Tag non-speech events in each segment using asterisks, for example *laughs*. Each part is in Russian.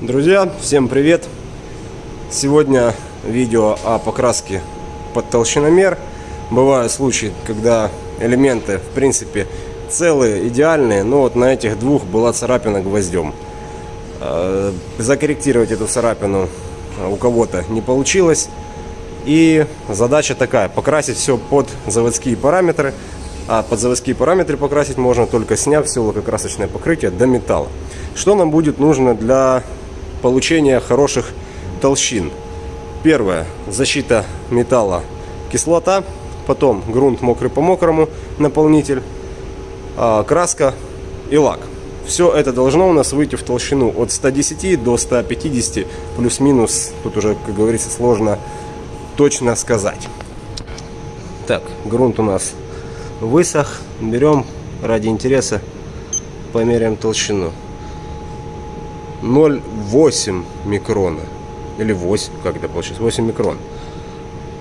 Друзья, всем привет! Сегодня видео о покраске под толщиномер. Бывают случаи, когда элементы, в принципе, целые, идеальные, но вот на этих двух была царапина гвоздем. Э, закорректировать эту царапину у кого-то не получилось. И задача такая, покрасить все под заводские параметры. А под заводские параметры покрасить можно только сняв все лакокрасочное покрытие до металла. Что нам будет нужно для получения хороших толщин? Первое, защита металла, кислота. Потом грунт мокрый по мокрому, наполнитель, а, краска и лак. Все это должно у нас выйти в толщину от 110 до 150, плюс-минус, тут уже, как говорится, сложно точно сказать. Так, грунт у нас высох. Берем ради интереса, померяем толщину. 0,8 микрона. Или 8, как это получится? 8 микрон.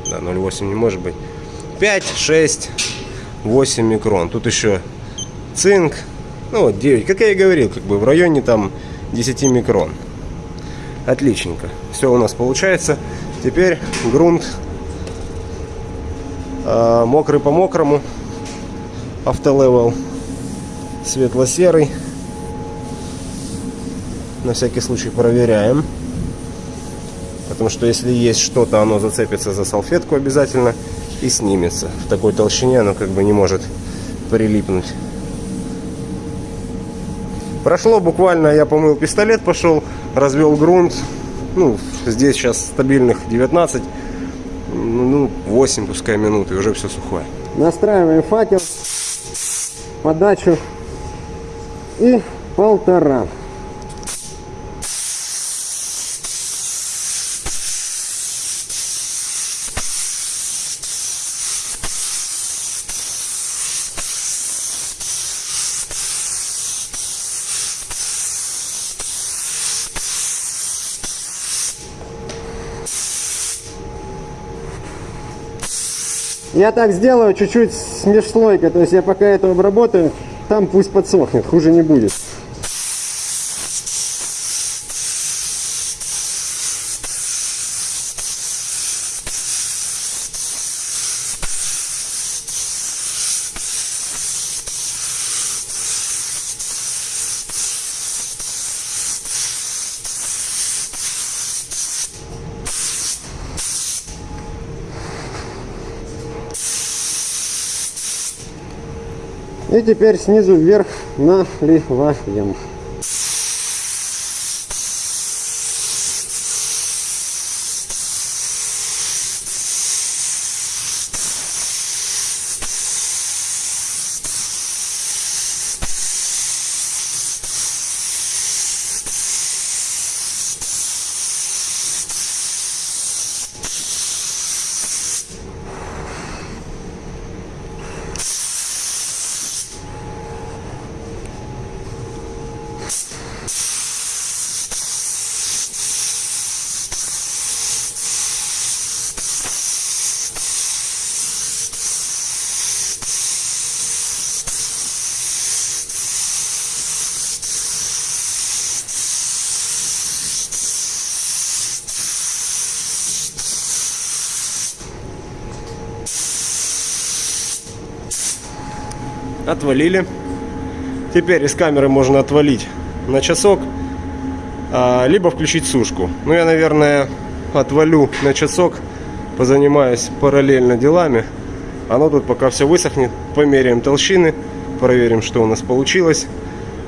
Да, 0,8 не может быть. 5, 6, 8 микрон. Тут еще цинк. Ну вот 9. Как я и говорил, как бы в районе там 10 микрон. Отличненько. Все у нас получается. Теперь грунт э, мокрый по мокрому. Автолевел светло-серый. На всякий случай проверяем. Потому что если есть что-то, оно зацепится за салфетку обязательно и снимется. В такой толщине оно как бы не может прилипнуть. Прошло буквально, я помыл пистолет, пошел, развел грунт, ну, здесь сейчас стабильных 19, ну, 8 пускай минут, и уже все сухое. Настраиваем факел, подачу и полтора. Я так сделаю чуть-чуть с то есть я пока это обработаю, там пусть подсохнет, хуже не будет. И теперь снизу вверх наливаем. Отвалили. Теперь из камеры можно отвалить на часок, а, либо включить сушку. Ну, я, наверное, отвалю на часок, позанимаюсь параллельно делами. Оно тут пока все высохнет, померяем толщины, проверим, что у нас получилось.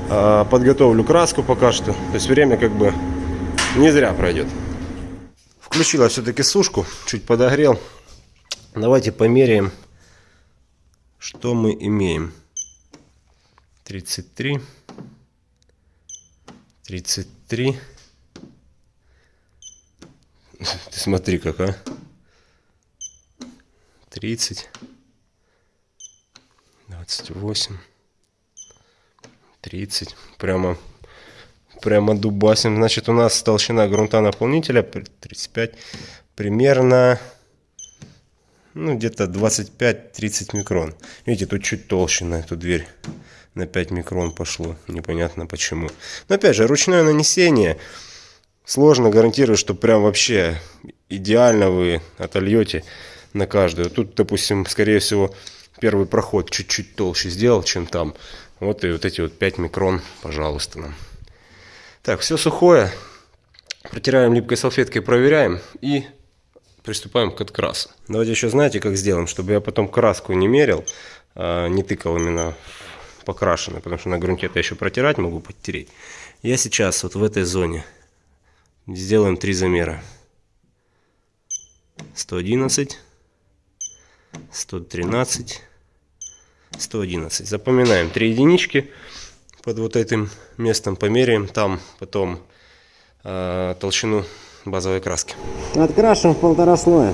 А, подготовлю краску пока что. То есть время как бы не зря пройдет. Включила все-таки сушку, чуть подогрел. Давайте померяем, что мы имеем. 33, 33. *laughs* Ты смотри как, а. 30, 28, 30. Прямо, прямо дубасим. Значит, у нас толщина грунта наполнителя 35. Примерно ну, где-то 25-30 микрон. Видите, тут чуть толще на эту дверь на 5 микрон пошло. Непонятно почему. Но опять же, ручное нанесение. сложно гарантировать, что прям вообще идеально вы отольете на каждую. Тут, допустим, скорее всего, первый проход чуть-чуть толще сделал, чем там. Вот и вот эти вот 5 микрон, пожалуйста, нам. Так, все сухое. Протираем липкой салфеткой, проверяем и приступаем к открасу. Давайте еще знаете, как сделаем, чтобы я потом краску не мерил, а не тыкал именно покрашенной, потому что на грунте это еще протирать могу подтереть. Я сейчас вот в этой зоне сделаем три замера. 111, 113, 111. Запоминаем три единички под вот этим местом, померяем там потом э, толщину базовой краски. Открашиваем в полтора слоя.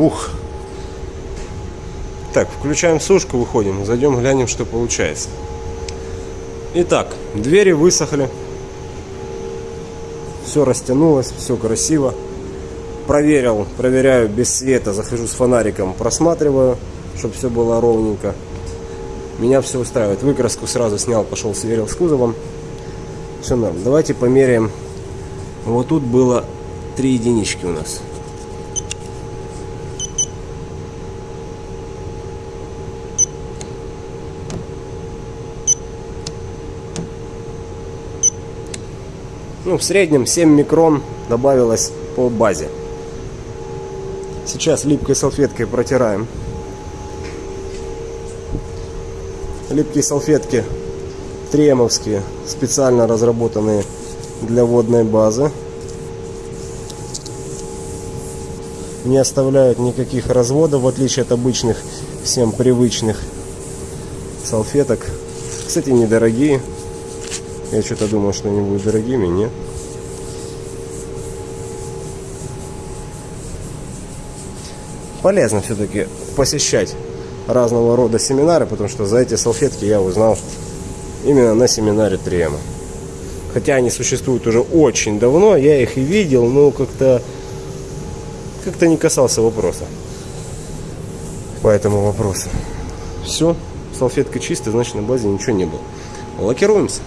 Ух. Так, включаем сушку, выходим, зайдем, глянем, что получается. Итак, двери высохли. Все растянулось, все красиво. Проверил, проверяю без света, захожу с фонариком, просматриваю, чтобы все было ровненько. Меня все устраивает. Выкраску сразу снял, пошел сверил с кузовом. Все норм. Давайте померяем. Вот тут было три единички у нас. Ну, в среднем 7 микрон добавилось по базе. Сейчас липкой салфеткой протираем. Липкие салфетки тремовские, специально разработанные для водной базы. Не оставляют никаких разводов, в отличие от обычных, всем привычных салфеток. Кстати, недорогие. Я что-то думал, что они будут дорогими, нет. Полезно все-таки посещать разного рода семинары, потому что за эти салфетки я узнал именно на семинаре Трема. Хотя они существуют уже очень давно, я их и видел, но как-то как-то не касался вопроса. По этому вопросу. Все, салфетка чистая, значит на базе ничего не было. Лакируемся.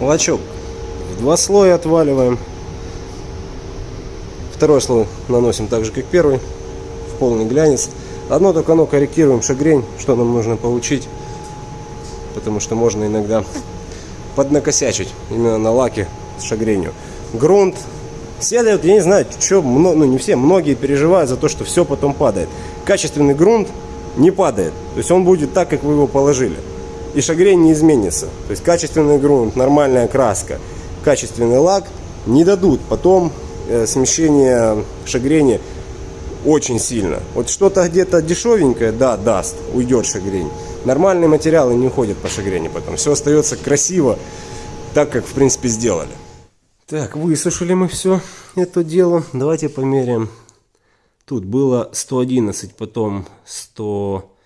Лачок в два слоя отваливаем. Второй слой наносим так же, как первый, в полный глянец. Одно только оно корректируем шагрень, что нам нужно получить. Потому что можно иногда поднакосячить именно на лаке с шагренью. Грунт. Все дают, я не знаю, что, ну не все, многие переживают за то, что все потом падает. Качественный грунт не падает. То есть он будет так, как вы его положили. И шагрень не изменится. То есть качественный грунт, нормальная краска, качественный лак не дадут потом э, смещение шагрени очень сильно. Вот что-то где-то дешевенькое, да, даст, уйдет шагрень. Нормальные материалы не уходят по шагрени потом. Все остается красиво, так как в принципе сделали. Так, высушили мы все это дело. Давайте померяем. Тут было 111, потом 100, э,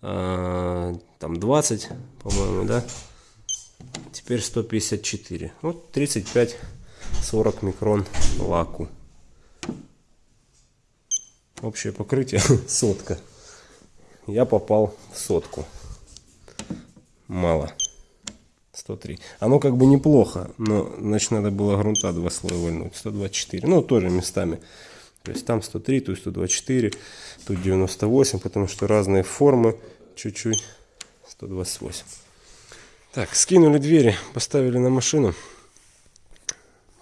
там 20, по-моему, да? Теперь 154. Вот 35-40 микрон лаку. Общее покрытие *laughs* сотка. Я попал в сотку. Мало. 103. Оно как бы неплохо, но значит надо было грунта два слоя вольнуть. 124. Ну, тоже местами. То есть там 103, тут 124, тут 98, потому что разные формы. Чуть-чуть 128. Так, скинули двери, поставили на машину.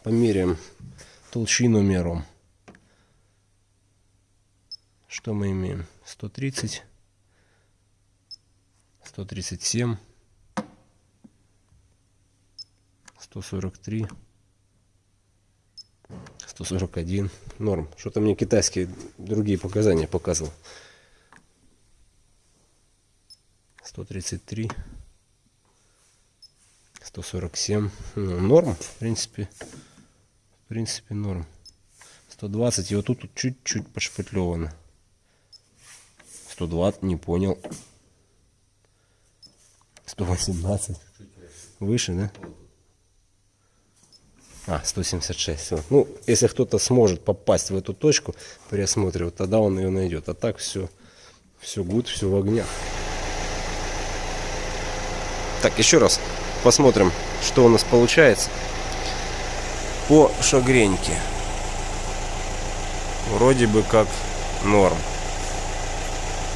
Померяем толщину мером. Что мы имеем? 130, 137, 143, 141. Норм. Что-то мне китайские другие показания показывал. 133. 147. Ну, норм, в принципе. В принципе, норм. 120. И вот тут чуть-чуть подшпатлевано. 120, не понял. 118. Выше, да? А, 176. Вот. Ну, если кто-то сможет попасть в эту точку при осмотре, вот тогда он ее найдет. А так все, все гуд, все в огнях. Так, еще раз посмотрим, что у нас получается по шагреньке. Вроде бы как норм.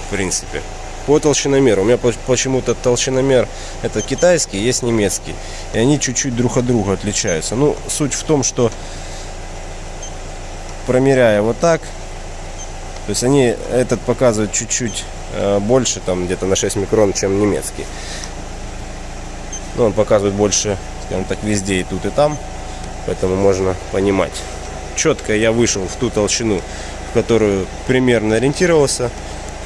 В принципе. По толщиномеру. У меня почему-то толщиномер это китайский, есть немецкий. И они чуть-чуть друг от друга отличаются. Ну, суть в том, что промеряя вот так, то есть они этот показывают чуть-чуть э, больше, там где-то на 6 микрон, чем немецкий. Но он показывает больше, скажем так, везде и тут и там. Поэтому можно понимать. Четко я вышел в ту толщину, в которую примерно ориентировался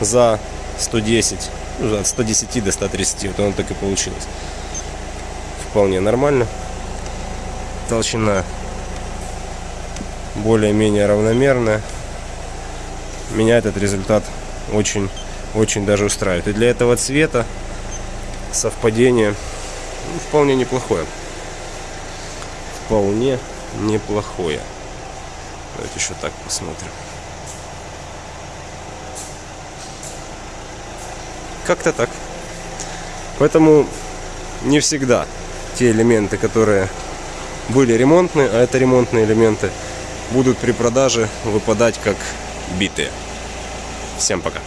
за 110, ну, от 110 до 130, вот оно так и получилось. Вполне нормально. Толщина более-менее равномерная. Меня этот результат очень, очень даже устраивает. И для этого цвета совпадение ну, вполне неплохое. Вполне неплохое. Давайте еще так посмотрим. Как-то так. Поэтому не всегда те элементы, которые были ремонтные, а это ремонтные элементы, будут при продаже выпадать как битые. Всем пока.